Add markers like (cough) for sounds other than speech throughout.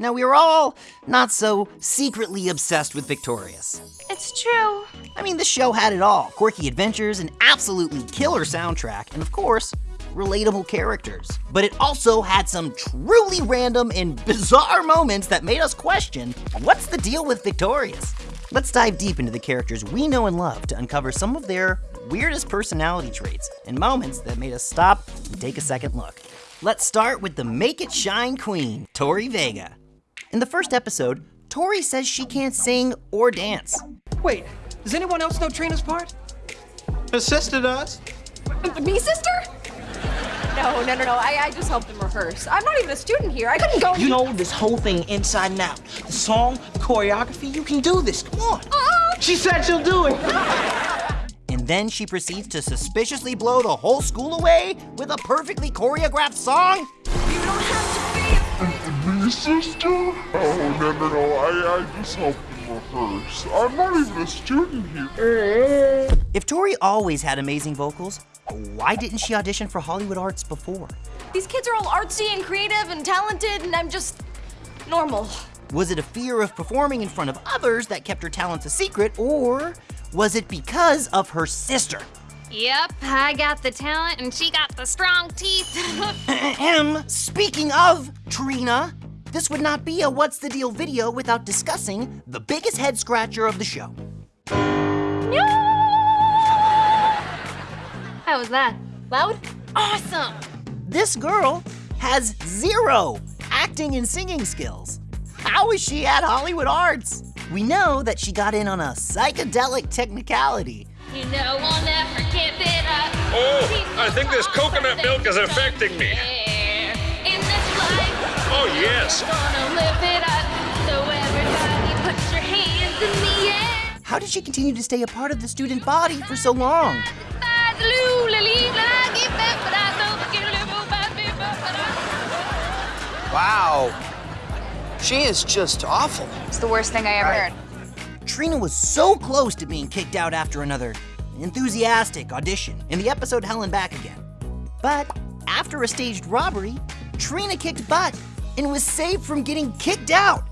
Now, we were all not so secretly obsessed with Victorious. It's true. I mean, the show had it all quirky adventures, an absolutely killer soundtrack, and of course, relatable characters. But it also had some truly random and (laughs) bizarre moments that made us question what's the deal with Victorious? Let's dive deep into the characters we know and love to uncover some of their weirdest personality traits and moments that made us stop and take a second look. Let's start with the Make It Shine Queen, Tori Vega. In the first episode, Tori says she can't sing or dance. Wait, does anyone else know Trina's part? Her sister does. Me, sister? No, no, no, no. I, I just helped them rehearse. I'm not even a student here. I couldn't go. You know this whole thing inside and out. The song, the choreography, you can do this. Come on. Uh-uh. She said she'll do it. And then she proceeds to suspiciously blow the whole school away with a perfectly choreographed song? Me, sister? Oh, no, no, no. I, I just helped them rehearse. I'm not even a student here. If Tori always had amazing vocals, why didn't she audition for Hollywood Arts before? These kids are all artsy and creative and talented, and I'm just normal. Was it a fear of performing in front of others that kept her talents a secret, or was it because of her sister? Yep, I got the talent and she got the strong teeth. (laughs) Ahem. Speaking of Trina, this would not be a What's the Deal video without discussing the biggest head scratcher of the show. How was that? Loud? Awesome! This girl has zero acting and singing skills. How is she at Hollywood Arts? We know that she got in on a psychedelic technicality. You know I'll never give it up. Oh, I think this coconut milk is affecting me. In this life, Oh, yes. gonna live it up. So everybody put your hands in the air. How did she continue to stay a part of the student body for so long? Wow. She is just awful. It's the worst thing I ever heard. Trina was so close to being kicked out after another enthusiastic audition in the episode Helen Back Again. But after a staged robbery, Trina kicked butt and was saved from getting kicked out.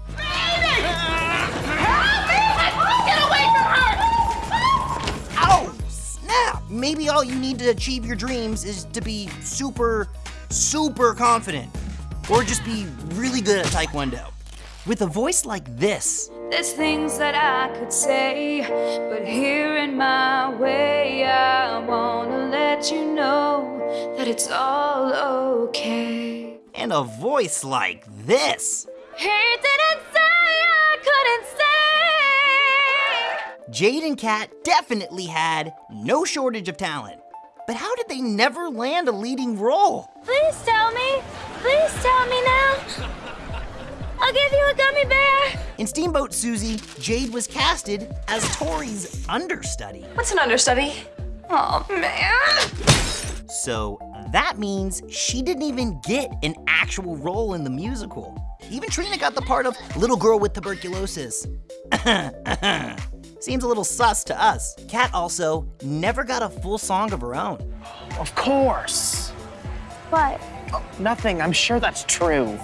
Ow! Snap! Maybe all you need to achieve your dreams is to be super, super confident. Or just be really good at Taekwondo. With a voice like this, There's things that I could say, but here in my way, I wanna let you know that it's all okay. And a voice like this, He didn't say I couldn't say. Jade and Cat definitely had no shortage of talent. But how did they never land a leading role? Please tell me. Please tell me now. I'll give you a gummy bear. In Steamboat Susie, Jade was casted as Tori's understudy. What's an understudy? Oh, man. So that means she didn't even get an actual role in the musical. Even Trina got the part of little girl with tuberculosis. (laughs) Seems a little sus to us. Cat also never got a full song of her own. Of course. What? Oh, nothing. I'm sure that's true.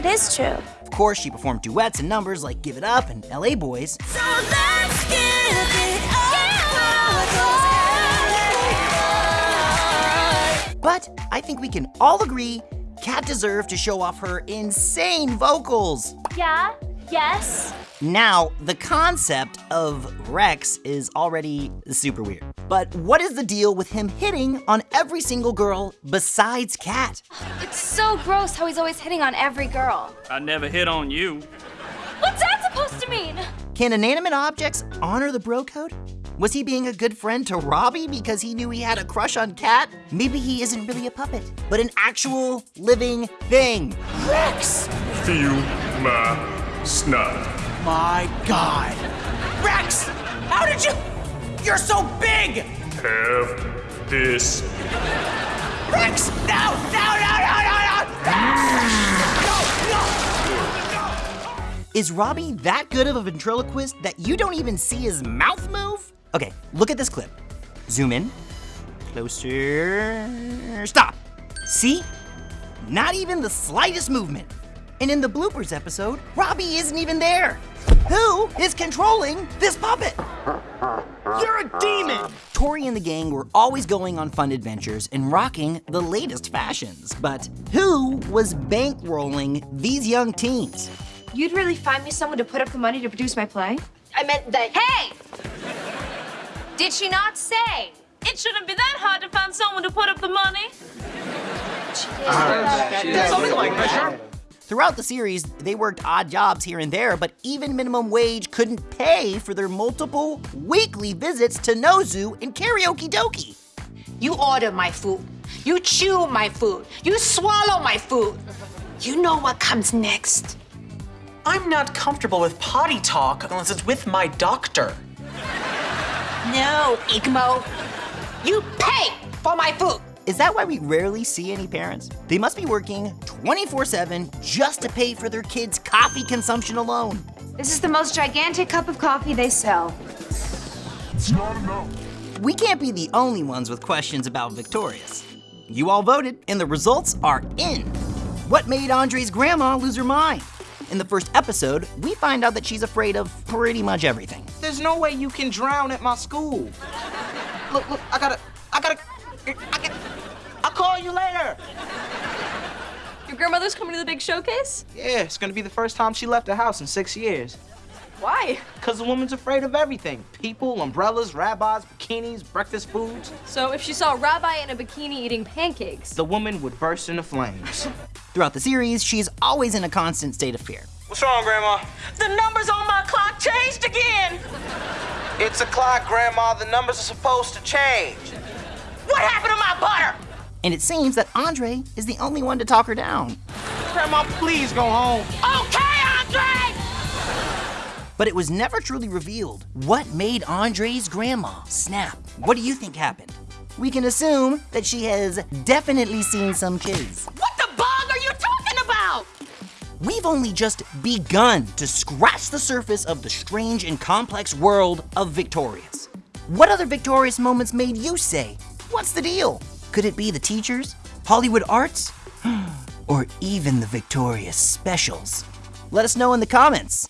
It is true. Of course, she performed duets and numbers like Give It Up and LA Boys, So but I think we can all agree Cat deserved to show off her insane vocals. Yeah. Yes. Now, the concept of Rex is already super weird. But what is the deal with him hitting on every single girl besides Cat? It's so gross how he's always hitting on every girl. I never hit on you. What's that supposed to mean? Can inanimate objects honor the bro code? Was he being a good friend to Robbie because he knew he had a crush on Cat? Maybe he isn't really a puppet, but an actual living thing. Rex! Feel my snot. My God. Rex! How did you? You're so big! Have this. Rex! No! No, no, no, no, no! No, no! Is Robbie that good of a ventriloquist that you don't even see his mouth move? Okay, look at this clip. Zoom in. Closer. Stop. See? Not even the slightest movement. And in the bloopers episode, Robbie isn't even there. Who is controlling this puppet? You're a demon! Tori and the gang were always going on fun adventures and rocking the latest fashions. But who was bankrolling these young teens? You'd really find me someone to put up the money to produce my play? I meant that. Hey! Did she not say? It shouldn't be that hard to find someone to put up the money. Something like that. Throughout the series, they worked odd jobs here and there, but even minimum wage couldn't pay for their multiple weekly visits to Nozu and Karaoke Dokie. You order my food. You chew my food. You swallow my food. You know what comes next. I'm not comfortable with potty talk unless it's with my doctor. No, Igmo. You pay for my food. Is that why we rarely see any parents? They must be working 24 7 just to pay for their kids' coffee consumption alone. This is the most gigantic cup of coffee they sell. It's not enough. We can't be the only ones with questions about Victorious. You all voted, and the results are in. What made Andre's grandma lose her mind? In the first episode, we find out that she's afraid of pretty much everything. There's no way you can drown at my school. Look, look, I gotta, I gotta, I gotta, I'll call you later. Your grandmother's coming to the big showcase? Yeah, it's gonna be the first time she left the house in six years. Why? Cause the woman's afraid of everything. People, umbrellas, rabbis, bikinis, breakfast foods. So if she saw a rabbi in a bikini eating pancakes, The woman would burst into flames. Throughout the series, she's always in a constant state of fear. What's wrong, Grandma? The numbers on my clock changed again. It's a clock, Grandma. The numbers are supposed to change. What happened to my butter? And it seems that Andre is the only one to talk her down. Grandma, please go home. Okay, Andre! But it was never truly revealed what made Andre's grandma snap. What do you think happened? We can assume that she has definitely seen some kids. We've only just begun to scratch the surface of the strange and complex world of Victorious. What other Victorious moments made you say, What's the deal? Could it be the teachers, Hollywood arts, (gasps) or even the Victorious specials? Let us know in the comments.